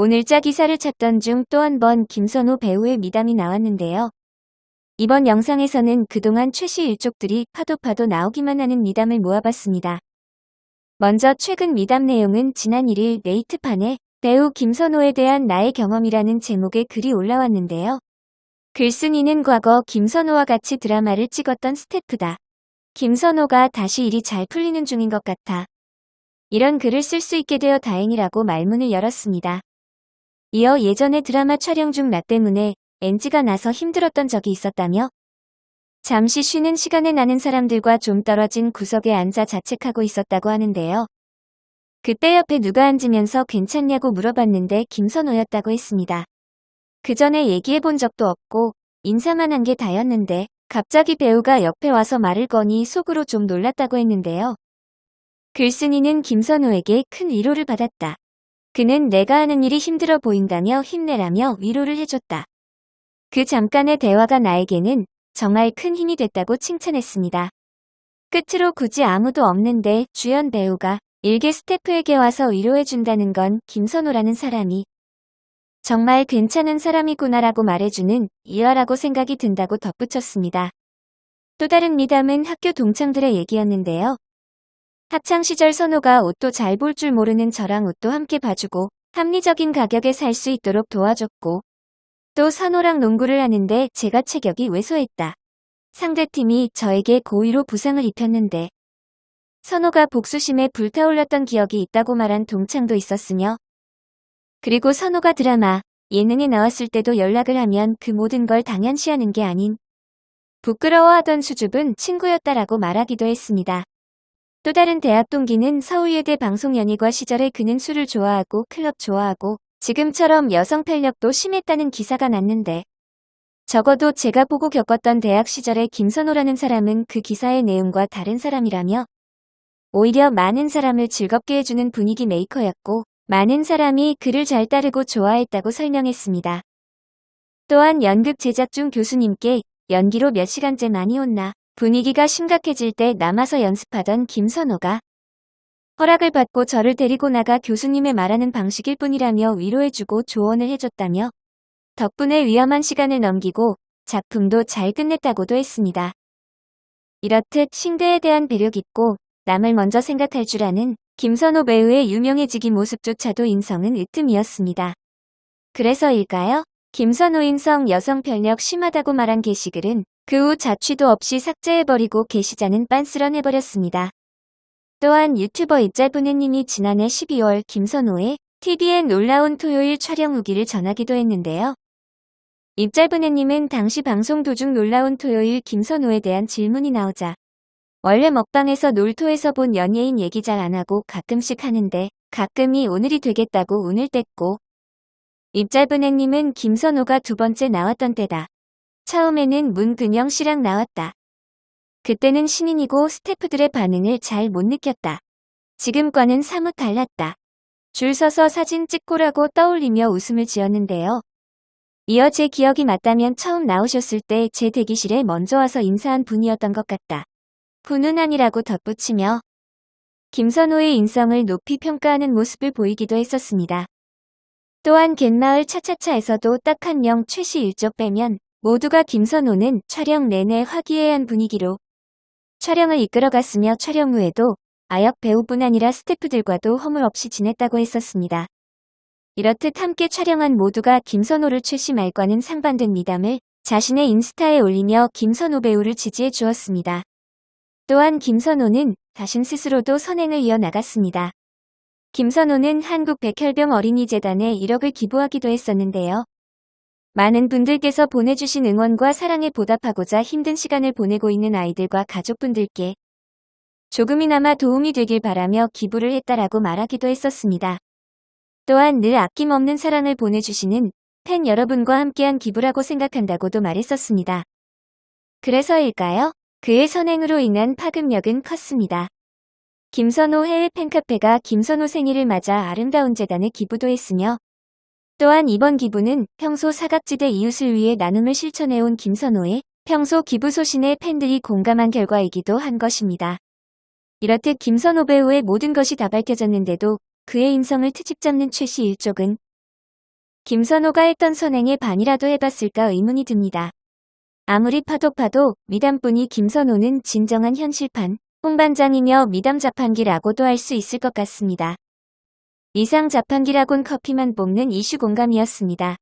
오늘자 기사를 찾던 중 또 한 번 김선호 배우의 미담이 나왔는데요. 이번 영상에서는 그동안 최씨 일족들이 파도파도 나오기만 하는 미담을 모아봤습니다. 먼저 최근 미담 내용은 지난 1일 네이트판에 배우 김선호에 대한 나의 경험이라는 제목의 글이 올라왔는데요. 글쓴이는 과거 김선호와 같이 드라마를 찍었던 스태프다. 김선호가 다시 일이 잘 풀리는 중인 것 같아. 이런 글을 쓸 수 있게 되어 다행이라고 말문을 열었습니다. 이어 예전에 드라마 촬영 중 나 때문에 NG가 나서 힘들었던 적이 있었다며 잠시 쉬는 시간에 나는 사람들과 좀 떨어진 구석에 앉아 자책하고 있었다고 하는데요. 그때 옆에 누가 앉으면서 괜찮냐고 물어봤는데 김선호였다고 했습니다. 그 전에 얘기해 본 적도 없고 인사만 한 게 다였는데 갑자기 배우가 옆에 와서 말을 거니 속으로 좀 놀랐다고 했는데요. 글쓴이는 김선호에게 큰 위로를 받았다. 그는 내가 하는 일이 힘들어 보인다며 힘내라며 위로를 해줬다. 그 잠깐의 대화가 나에게는 정말 큰 힘이 됐다고 칭찬했습니다. 끝으로 굳이 아무도 없는데 주연 배우가 일개 스태프에게 와서 위로해준다는 건 김선호라는 사람이 정말 괜찮은 사람이구나라고 말해주는 이화라고 생각이 든다고 덧붙였습니다. 또 다른 미담은 학교 동창들의 얘기였는데요. 학창시절 선호가 옷도 잘 볼 줄 모르는 저랑 옷도 함께 봐주고 합리적인 가격에 살 수 있도록 도와줬고 또 선호랑 농구를 하는데 제가 체격이 왜소했다. 상대팀이 저에게 고의로 부상을 입혔는데 선호가 복수심에 불타올랐던 기억이 있다고 말한 동창도 있었으며 그리고 선호가 드라마, 예능에 나왔을 때도 연락을 하면 그 모든 걸 당연시하는 게 아닌 부끄러워하던 수줍은 친구였다라고 말하기도 했습니다. 또 다른 대학 동기는 서울예대 방송연예과 시절에 그는 술을 좋아하고 클럽 좋아하고 지금처럼 여성 편력도 심했다는 기사가 났는데 적어도 제가 보고 겪었던 대학 시절의 김선호라는 사람은 그 기사의 내용과 다른 사람이라며 오히려 많은 사람을 즐겁게 해주는 분위기 메이커였고 많은 사람이 그를 잘 따르고 좋아했다고 설명했습니다. 또한 연극 제작 중 교수님께 연기로 몇 시간째 많이 온나 분위기가 심각해질 때 남아서 연습하던 김선호가 허락을 받고 저를 데리고 나가 교수님의 말하는 방식일 뿐이라며 위로해주고 조언을 해줬다며 덕분에 위험한 시간을 넘기고 작품도 잘 끝냈다고도 했습니다. 이렇듯 신대에 대한 배려 깊고 남을 먼저 생각할 줄 아는 김선호 배우의 유명해지기 모습조차도 인성은 으뜸이었습니다. 그래서일까요? 김선호 인성 여성 편력 심하다고 말한 게시글은 그 후 자취도 없이 삭제해버리고 게시자는 빤스런해버렸습니다. 또한 유튜버 입잘분해님이 지난해 12월 김선호의 TVN 놀라운 토요일 촬영 후기를 전하기도 했는데요. 입잘분해님은 당시 방송 도중 놀라운 토요일 김선호에 대한 질문이 나오자 원래 먹방에서 놀토에서 본 연예인 얘기 잘 안하고 가끔씩 하는데 가끔이 오늘이 되겠다고 운을 뗐고 입잘분해님은 김선호가 두 번째 나왔던 때다. 처음에는 문근영 씨랑 나왔다. 그때는 신인이고 스태프들의 반응을 잘 못 느꼈다. 지금과는 사뭇 달랐다. 줄 서서 사진 찍고라고 떠올리며 웃음을 지었는데요. 이어 제 기억이 맞다면 처음 나오셨을 때 제 대기실에 먼저 와서 인사한 분이었던 것 같다. 훈훈한이라고 덧붙이며 김선호의 인성을 높이 평가하는 모습을 보이기도 했었습니다. 또한 갯마을 차차차에서도 딱 한 명 최씨 일족 빼면 모두가 김선호는 촬영 내내 화기애애한 분위기로 촬영을 이끌어갔으며 촬영 후에도 아역 배우뿐 아니라 스태프들과도 허물 없이 지냈다고 했었습니다. 이렇듯 함께 촬영한 모두가 김선호를 최씨 말과는 상반된 미담을 자신의 인스타에 올리며 김선호 배우를 지지해 주었습니다. 또한 김선호는 자신 스스로도 선행을 이어나갔습니다. 김선호는 한국 백혈병 어린이재단에 1억을 기부하기도 했었는데요. 많은 분들께서 보내주신 응원과 사랑에 보답하고자 힘든 시간을 보내고 있는 아이들과 가족분들께 조금이나마 도움이 되길 바라며 기부를 했다라고 말하기도 했었습니다. 또한 늘 아낌없는 사랑을 보내주시는 팬 여러분과 함께한 기부라고 생각한다고도 말했었습니다. 그래서일까요? 그의 선행으로 인한 파급력은 컸습니다. 김선호 해외 팬카페가 김선호 생일을 맞아 아름다운 재단에 기부도 했으며 또한 이번 기부는 평소 사각지대 이웃을 위해 나눔을 실천해온 김선호의 평소 기부 소신에 팬들이 공감한 결과이기도 한 것입니다. 이렇듯 김선호 배우의 모든 것이 다 밝혀졌는데도 그의 인성을 트집잡는 최씨 일족은 김선호가 했던 선행에 반이라도 해봤을까 의문이 듭니다. 아무리 파도 파도 미담뿐이 김선호는 진정한 현실판 홍반장이며 미담 자판기라고도 할 수 있을 것 같습니다. 이상 자판기라곤 커피만 뽑는 이슈 공감이었습니다.